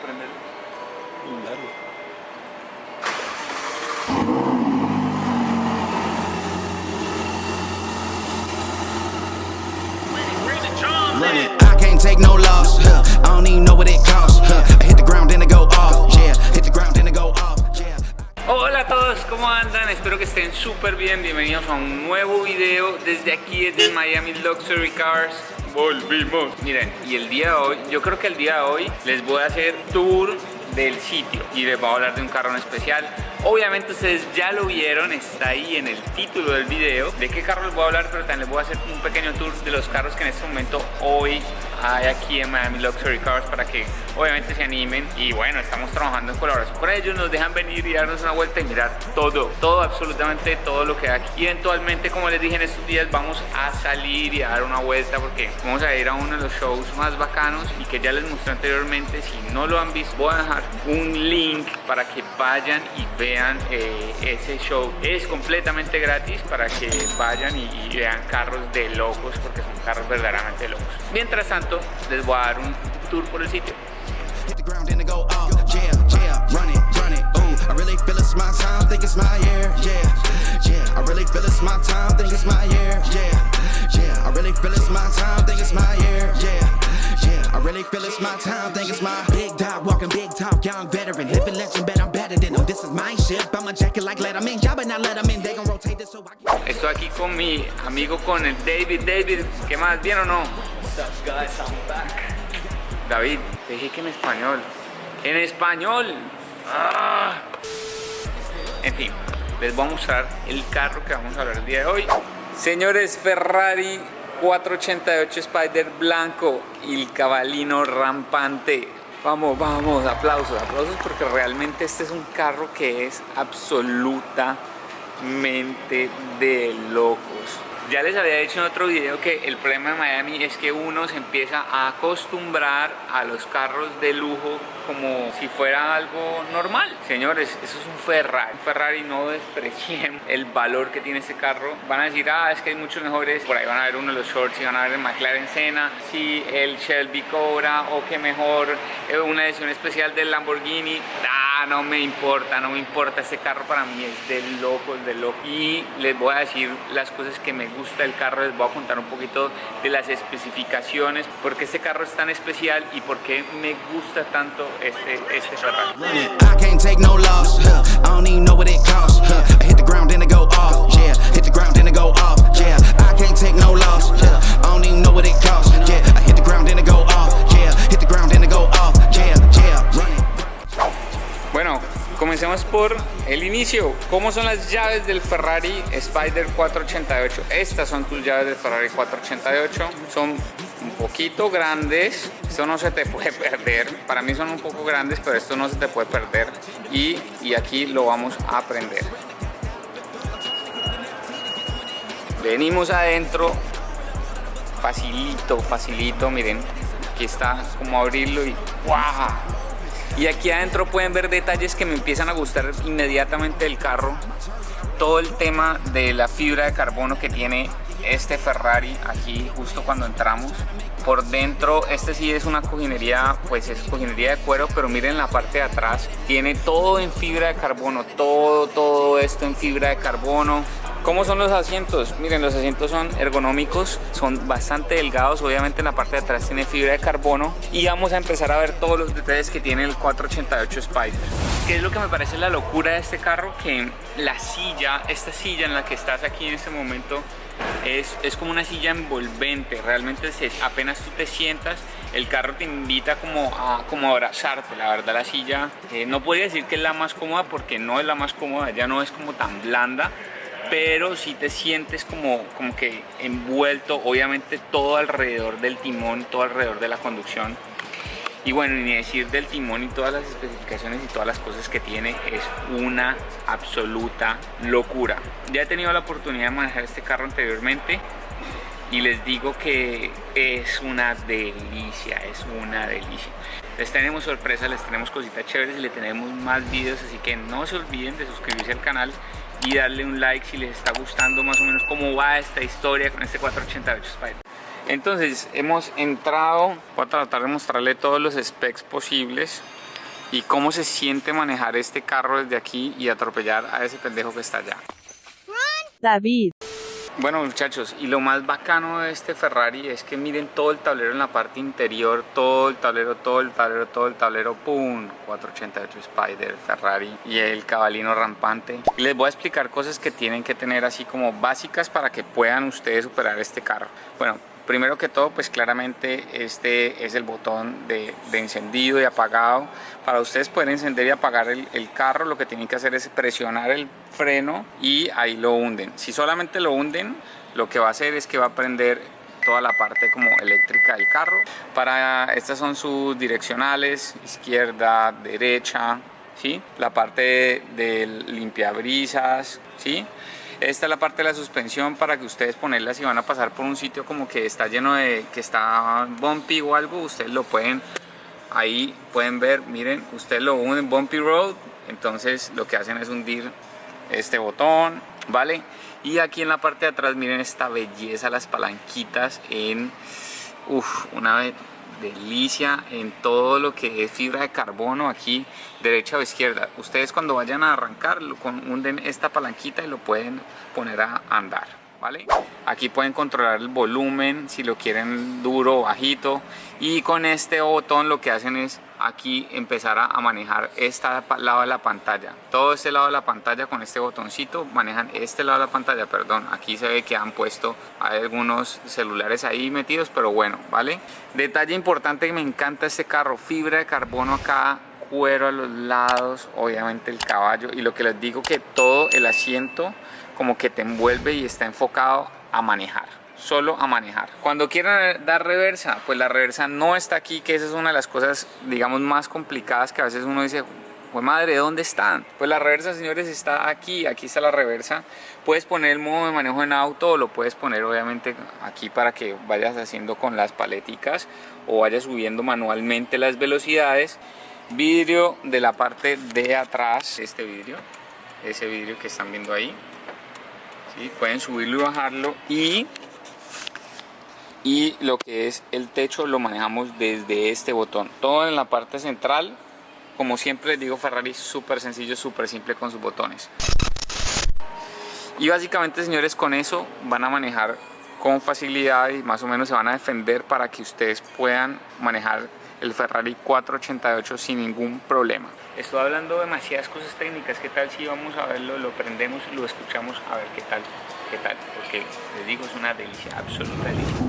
Vamos a a todos, ¿cómo andan? Espero que estén súper bien. Bienvenidos a un nuevo video desde aquí, desde Miami Luxury Cars. Volvimos. Miren, y el día de hoy, yo creo que el día de hoy les voy a hacer tour del sitio y les voy a hablar de un carro en especial. Obviamente ustedes ya lo vieron, está ahí en el título del video de qué carro les voy a hablar, pero también les voy a hacer un pequeño tour de los carros que en este momento hoy hay aquí en Miami Luxury Cars para que obviamente se animen y bueno, estamos trabajando en colaboración con ellos, nos dejan venir y darnos una vuelta y mirar todo, todo, absolutamente todo lo que hay aquí. Eventualmente, como les dije en estos días, vamos a salir y a dar una vuelta porque vamos a ir a uno de los shows más bacanos y que ya les mostré anteriormente, si no lo han visto, voy a dejar un link para que vayan y vean eh, ese show. Es completamente gratis para que vayan y, y vean carros de locos porque son carros verdaderamente locos. Mientras tanto, les voy a dar un tour por el sitio. Hit the ground then it go off. Yeah, yeah. Run it, run it. Ooh, I really feel it's my time. Think it's my year. Yeah, yeah. I really feel it's my time. Think it's my year. Yeah, yeah. I really feel it's my time. Think it's my year. Yeah, yeah. I really feel it's my time. Think it's my big dog walking big talk. Young veteran, living legend, bet I'm better than them. This is my ship. Jacket like Letterman. Y'all better not let them in. They gon' rotate this so I can. Estoy aquí con mi amigo con el David. David, ¿qué más? ¿Bien o no? David, te dije que en español. En español. Ah. En fin, les voy a mostrar el carro que vamos a hablar el día de hoy. Señores, Ferrari 488 Spider blanco y el cabalino rampante. Vamos, vamos, aplausos, aplausos porque realmente este es un carro que es absolutamente de locos. Ya les había dicho en otro video que el problema de Miami es que uno se empieza a acostumbrar a los carros de lujo como si fuera algo normal. Señores, eso es un Ferrari. Un Ferrari no desprecien el valor que tiene este carro. Van a decir, ah, es que hay muchos mejores. Por ahí van a ver uno de los shorts y van a ver el McLaren Senna. Sí, el Shelby Cobra o que mejor eh, una edición especial del Lamborghini. Ah, no me importa, no me importa. Este carro para mí es de locos, de loco. Y les voy a decir las cosas que me gusta del carro. Les voy a contar un poquito de las especificaciones. Por qué este carro es tan especial y por qué me gusta tanto este, este Ferrari. Comencemos por el inicio. ¿Cómo son las llaves del Ferrari Spider 488? Estas son tus llaves del Ferrari 488. Son un poquito grandes. Esto no se te puede perder. Para mí son un poco grandes, pero esto no se te puede perder. Y, y aquí lo vamos a aprender. Venimos adentro. Facilito, facilito. Miren, aquí está como abrirlo y ¡guau! Y aquí adentro pueden ver detalles que me empiezan a gustar inmediatamente del carro. Todo el tema de la fibra de carbono que tiene este Ferrari aquí justo cuando entramos. Por dentro, este sí es una cojinería, pues es cojinería de cuero, pero miren la parte de atrás. Tiene todo en fibra de carbono, todo, todo esto en fibra de carbono. ¿Cómo son los asientos? Miren, los asientos son ergonómicos, son bastante delgados, obviamente en la parte de atrás tiene fibra de carbono y vamos a empezar a ver todos los detalles que tiene el 488 Spider. ¿Qué es lo que me parece la locura de este carro? Que la silla, esta silla en la que estás aquí en este momento, es, es como una silla envolvente, realmente apenas tú te sientas, el carro te invita como a, como abrazarte, la verdad la silla, eh, no podría decir que es la más cómoda porque no es la más cómoda, ya no es como tan blanda, pero si te sientes como, como que envuelto, obviamente todo alrededor del timón, todo alrededor de la conducción. Y bueno, ni decir del timón y todas las especificaciones y todas las cosas que tiene es una absoluta locura. Ya he tenido la oportunidad de manejar este carro anteriormente y les digo que es una delicia, es una delicia. Les tenemos sorpresas, les tenemos cositas chéveres y le tenemos más videos, así que no se olviden de suscribirse al canal y darle un like si les está gustando más o menos cómo va esta historia con este 488 Spider. Entonces hemos entrado, voy a tratar de mostrarle todos los specs posibles. y cómo se siente manejar este carro desde aquí y atropellar a ese pendejo que está allá. David. Bueno muchachos, y lo más bacano de este Ferrari es que miren todo el tablero en la parte interior, todo el tablero, todo el tablero, todo el tablero, ¡pum! 488 Spider, Ferrari y el cabalino rampante. Y les voy a explicar cosas que tienen que tener así como básicas para que puedan ustedes superar este carro. Bueno, Primero que todo, pues claramente este es el botón de, encendido y apagado. Para ustedes poder encender y apagar el, el, carro, lo que tienen que hacer es presionar el freno y ahí lo hunden. Si solamente lo hunden, lo que va a hacer es que va a prender toda la parte como eléctrica del carro. Para estas son sus direccionales, izquierda, derecha, ¿sí? La parte del limpiabrisas, ¿sí? Esta es la parte de la suspensión para que ustedes ponerla si van a pasar por un sitio como que está lleno de, que está bumpy o algo, ustedes lo pueden, ahí pueden ver, miren, ustedes lo unen bumpy road, entonces lo que hacen es hundir este botón, ¿vale? Y aquí en la parte de atrás, miren esta belleza, las palanquitas en, uff, una delicia en todo lo que es fibra de carbono aquí derecha o izquierda. Ustedes cuando vayan a arrancar hunden esta palanquita y lo pueden poner a andar Aquí pueden controlar el volumen, si lo quieren duro o bajito. Y con este botón lo que hacen es aquí empezar a, manejar este lado de la pantalla. Todo este lado de la pantalla con este botoncito manejan este lado de la pantalla, perdón. Aquí se ve que han puesto, hay algunos celulares ahí metidos, pero bueno, ¿vale? Detalle importante que me encanta este carro, fibra de carbono acá cuero a los lados, obviamente el caballo y lo que les digo que todo el asiento como que te envuelve y está enfocado a manejar solo a manejar. Cuando quieran dar reversa, pues la reversa no está aquí, que esa es una de las cosas, digamos, más complicadas que a veces uno dice, pues madre, ¿dónde están? Pues la reversa, señores, está aquí, aquí está la reversa. Puedes poner el modo de manejo en auto o lo puedes poner obviamente aquí para que vayas haciendo con las paleticas o vayas subiendo manualmente las velocidades. Vidrio de la parte de atrás, este vidrio, ese vidrio que están viendo ahí, pueden subirlo y bajarlo. Y y lo que es el techo lo manejamos desde este botón. Todo en la parte central como siempre les digo Ferrari súper sencillo súper simple con sus botones. Y básicamente señores con eso van a manejar con facilidad y más o menos se van a defender para que ustedes puedan manejar el Ferrari 488 sin ningún problema. Estoy hablando de demasiadas cosas técnicas, ¿qué tal si vamos a verlo, lo prendemos, lo escuchamos a ver qué tal, qué tal? Porque les digo, es una delicia, absoluta delicia.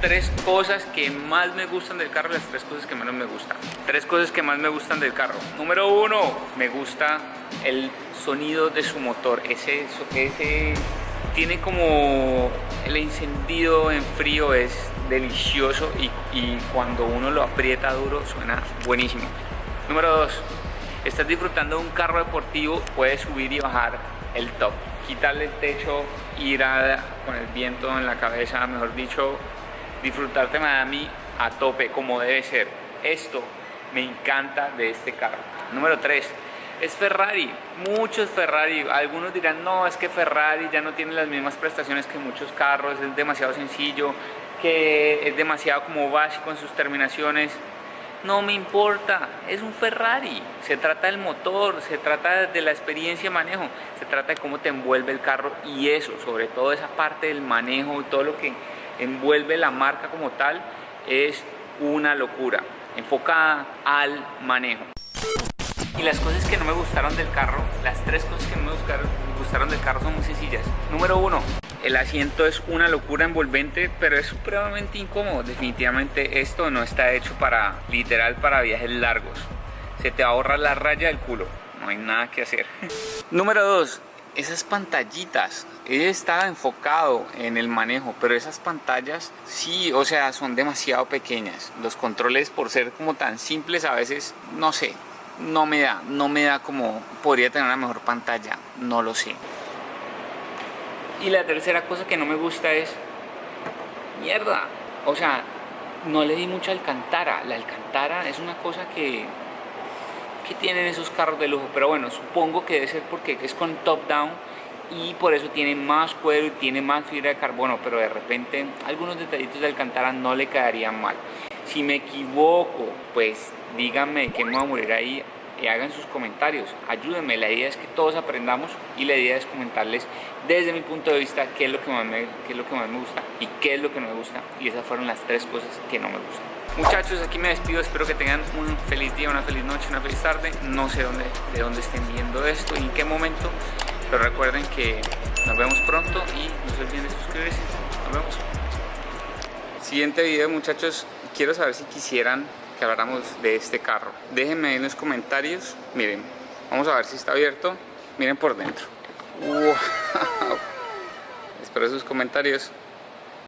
Tres cosas que más me gustan del carro, las tres cosas que menos me gustan. Tres cosas que más me gustan del carro. Número uno, me gusta el sonido de su motor. Ese, ese tiene como el encendido en frío es delicioso y, y cuando uno lo aprieta duro suena buenísimo. Número dos, estás disfrutando de un carro deportivo, puedes subir y bajar el top quitarle el techo, ir con el viento en la cabeza, mejor dicho, disfrutarte Miami a tope como debe ser. Esto me encanta de este carro. Número 3. Es Ferrari, muchos Ferrari, algunos dirán no, es que Ferrari ya no tiene las mismas prestaciones que muchos carros, es demasiado sencillo, que es demasiado como básico en sus terminaciones, no me importa, es un Ferrari, se trata del motor, se trata de la experiencia de manejo, se trata de cómo te envuelve el carro y eso, sobre todo esa parte del manejo y todo lo que envuelve la marca como tal es una locura, enfocada al manejo. Y las cosas que no me gustaron del carro, las tres cosas que no me gustaron, del carro son muy sencillas. Número uno, el asiento es una locura envolvente, pero es supremamente incómodo. Definitivamente esto no está hecho para, literal, para viajes largos. Se te ahorra la raya del culo. No hay nada que hacer. Número dos, esas pantallitas, él estaba enfocado en el manejo, pero esas pantallas sí, o sea, son demasiado pequeñas. Los controles por ser como tan simples a veces, no sé, no me da, no me da como podría tener una mejor pantalla, no lo sé. Y la tercera cosa que no me gusta es, mierda, o sea, no le di mucha alcantara. La alcantara es una cosa que, que tienen esos carros de lujo, pero bueno, supongo que debe ser porque es con top down y por eso tiene más cuero y tiene más fibra de carbono, pero de repente algunos detallitos de alcantara no le quedarían mal. Si me equivoco, pues díganme que me voy a morir ahí y hagan sus comentarios, ayúdenme, la idea es que todos aprendamos y la idea es comentarles desde mi punto de vista qué es lo que más me, qué es lo que más me gusta y qué es lo que no me gusta. Y esas fueron las tres cosas que no me gustan. Muchachos, aquí me despido, espero que tengan un feliz día, una feliz noche, una feliz tarde, no sé dónde, de dónde estén viendo esto y en qué momento, pero recuerden que nos vemos pronto y no se olviden de suscribirse, nos vemos. Siguiente video muchachos, quiero saber si quisieran que habláramos de este carro. Déjenme en los comentarios. Miren, vamos a ver si está abierto. Miren por dentro. Wow. Espero sus comentarios.